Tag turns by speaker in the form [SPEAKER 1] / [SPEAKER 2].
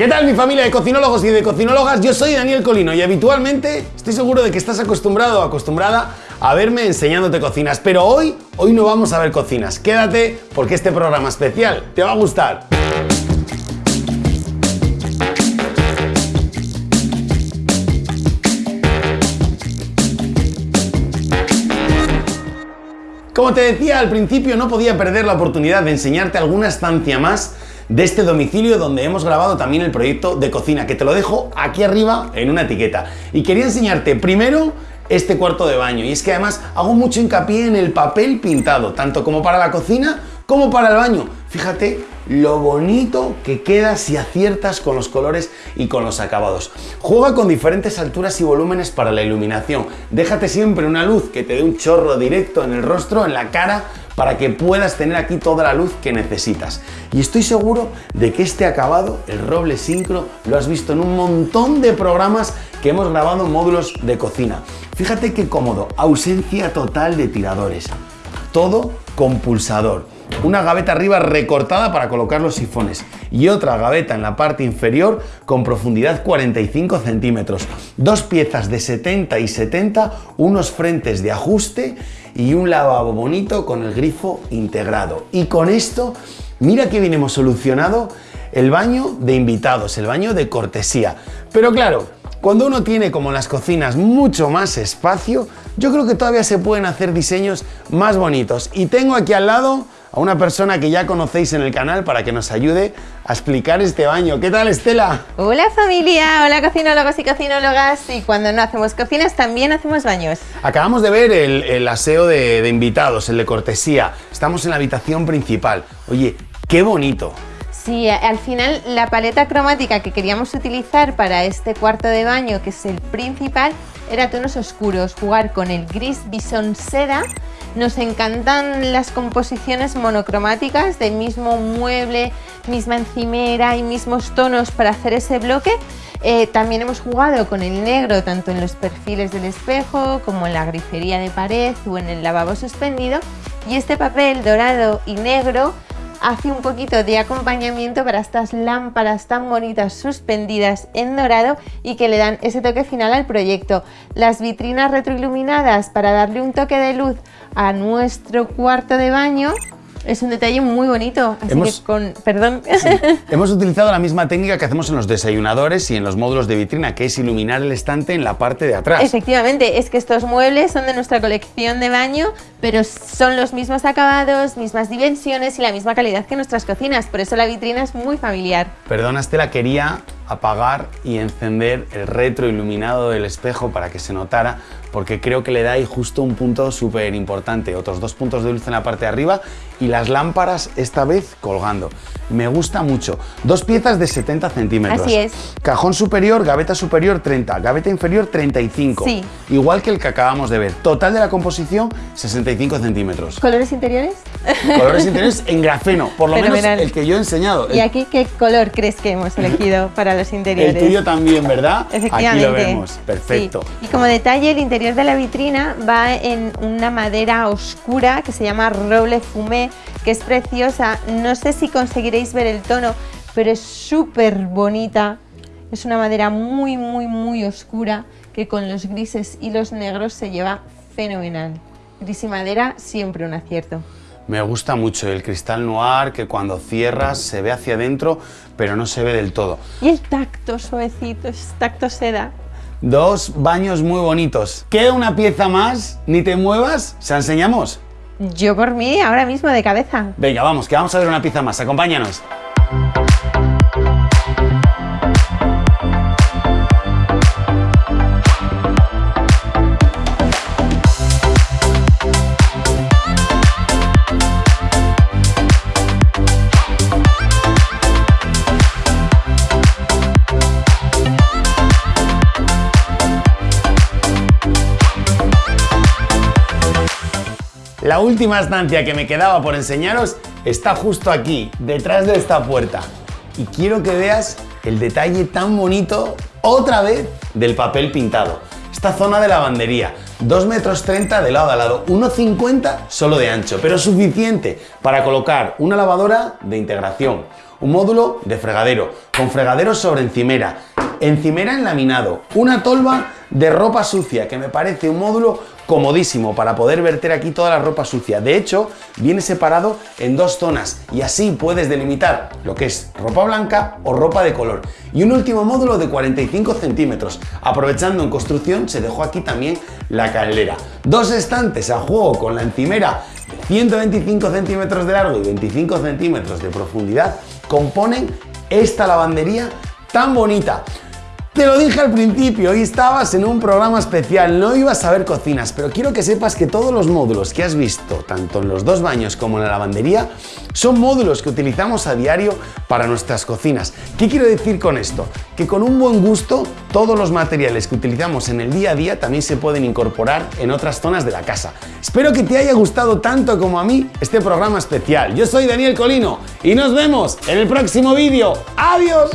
[SPEAKER 1] ¿Qué tal mi familia de cocinólogos y de cocinólogas? Yo soy Daniel Colino y habitualmente estoy seguro de que estás acostumbrado o acostumbrada a verme enseñándote cocinas, pero hoy, hoy no vamos a ver cocinas. Quédate porque este programa especial te va a gustar. Como te decía al principio, no podía perder la oportunidad de enseñarte alguna estancia más de este domicilio donde hemos grabado también el proyecto de cocina, que te lo dejo aquí arriba en una etiqueta. Y quería enseñarte primero este cuarto de baño, y es que además hago mucho hincapié en el papel pintado, tanto como para la cocina como para el baño. Fíjate lo bonito que queda si aciertas con los colores y con los acabados. Juega con diferentes alturas y volúmenes para la iluminación. Déjate siempre una luz que te dé un chorro directo en el rostro, en la cara, para que puedas tener aquí toda la luz que necesitas. Y estoy seguro de que este acabado, el roble sincro, lo has visto en un montón de programas que hemos grabado en módulos de cocina. Fíjate qué cómodo, ausencia total de tiradores. Todo con pulsador. Una gaveta arriba recortada para colocar los sifones y otra gaveta en la parte inferior con profundidad 45 centímetros. Dos piezas de 70 y 70, unos frentes de ajuste y un lavabo bonito con el grifo integrado. Y con esto, mira que bien hemos solucionado el baño de invitados, el baño de cortesía. Pero claro, cuando uno tiene como en las cocinas mucho más espacio, yo creo que todavía se pueden hacer diseños más bonitos. Y tengo aquí al lado a una persona que ya conocéis en el canal para que nos ayude a explicar este baño. ¿Qué tal, Estela?
[SPEAKER 2] Hola familia, hola cocinólogos y cocinólogas. Y cuando no hacemos cocinas, también hacemos baños.
[SPEAKER 1] Acabamos de ver el, aseo de, de invitados, el de cortesía. Estamos en la habitación principal. Oye, qué bonito.
[SPEAKER 2] Sí, al final la paleta cromática que queríamos utilizar para este cuarto de baño, que es el principal, era tonos oscuros, jugar con el gris bison seda nos encantan las composiciones monocromáticas de mismo mueble, misma encimera y mismos tonos para hacer ese bloque. Eh, también hemos jugado con el negro tanto en los perfiles del espejo como en la grifería de pared o en el lavabo suspendido y este papel dorado y negro hace un poquito de acompañamiento para estas lámparas tan bonitas suspendidas en dorado y que le dan ese toque final al proyecto. Las vitrinas retroiluminadas para darle un toque de luz a nuestro cuarto de baño es un detalle muy bonito, así que con... perdón.
[SPEAKER 1] Hemos utilizado la misma técnica que hacemos en los desayunadores y en los módulos de vitrina, que es iluminar el estante en la parte de atrás.
[SPEAKER 2] Efectivamente, es que estos muebles son de nuestra colección de baño, pero son los mismos acabados, mismas dimensiones y la misma calidad que nuestras cocinas, por eso la vitrina es muy familiar.
[SPEAKER 1] Perdona Estela, quería apagar y encender el retroiluminado del espejo para que se notara, porque creo que le da ahí justo un punto súper importante. Otros dos puntos de luz en la parte de arriba y las lámparas esta vez colgando. Me gusta mucho. Dos piezas de 70 centímetros.
[SPEAKER 2] Así es.
[SPEAKER 1] Cajón superior, gaveta superior 30, gaveta inferior 35.
[SPEAKER 2] Sí.
[SPEAKER 1] Igual que el que acabamos de ver. Total de la composición 65 centímetros.
[SPEAKER 2] ¿Colores interiores?
[SPEAKER 1] Colores interiores en grafeno, por lo menos el que yo he enseñado.
[SPEAKER 2] ¿Y aquí qué color crees que hemos elegido para los interiores?
[SPEAKER 1] El tuyo también, ¿verdad?
[SPEAKER 2] Efectivamente.
[SPEAKER 1] Aquí lo vemos, perfecto.
[SPEAKER 2] Y como detalle, el interior de la vitrina va en una madera oscura que se llama roble fumé, que es preciosa. No sé si conseguiréis ver el tono, pero es súper bonita. Es una madera muy, muy, muy oscura que con los grises y los negros se lleva fenomenal. Gris y madera, siempre un acierto.
[SPEAKER 1] Me gusta mucho el cristal noir que cuando cierras se ve hacia adentro, pero no se ve del todo.
[SPEAKER 2] Y el tacto suavecito, es tacto seda.
[SPEAKER 1] Dos baños muy bonitos. ¿Queda una pieza más? Ni te muevas, ¿se enseñamos?
[SPEAKER 2] Yo por mí, ahora mismo de cabeza.
[SPEAKER 1] Venga, vamos, que vamos a ver una pieza más. Acompáñanos. La última estancia que me quedaba por enseñaros está justo aquí, detrás de esta puerta. Y quiero que veas el detalle tan bonito, otra vez, del papel pintado. Esta zona de lavandería, 2 metros 30 de lado a lado, 1,50 solo de ancho, pero suficiente para colocar una lavadora de integración, un módulo de fregadero, con fregadero sobre encimera, encimera en laminado, una tolva de ropa sucia, que me parece un módulo comodísimo para poder verter aquí toda la ropa sucia. De hecho, viene separado en dos zonas y así puedes delimitar lo que es ropa blanca o ropa de color. Y un último módulo de 45 centímetros. Aprovechando en construcción, se dejó aquí también la caldera. Dos estantes a juego con la encimera de 125 centímetros de largo y 25 centímetros de profundidad componen esta lavandería tan bonita. Te lo dije al principio, hoy estabas en un programa especial, no ibas a ver cocinas, pero quiero que sepas que todos los módulos que has visto, tanto en los dos baños como en la lavandería, son módulos que utilizamos a diario para nuestras cocinas. ¿Qué quiero decir con esto? Que con un buen gusto, todos los materiales que utilizamos en el día a día también se pueden incorporar en otras zonas de la casa. Espero que te haya gustado tanto como a mí este programa especial. Yo soy Daniel Colino y nos vemos en el próximo vídeo. ¡Adiós!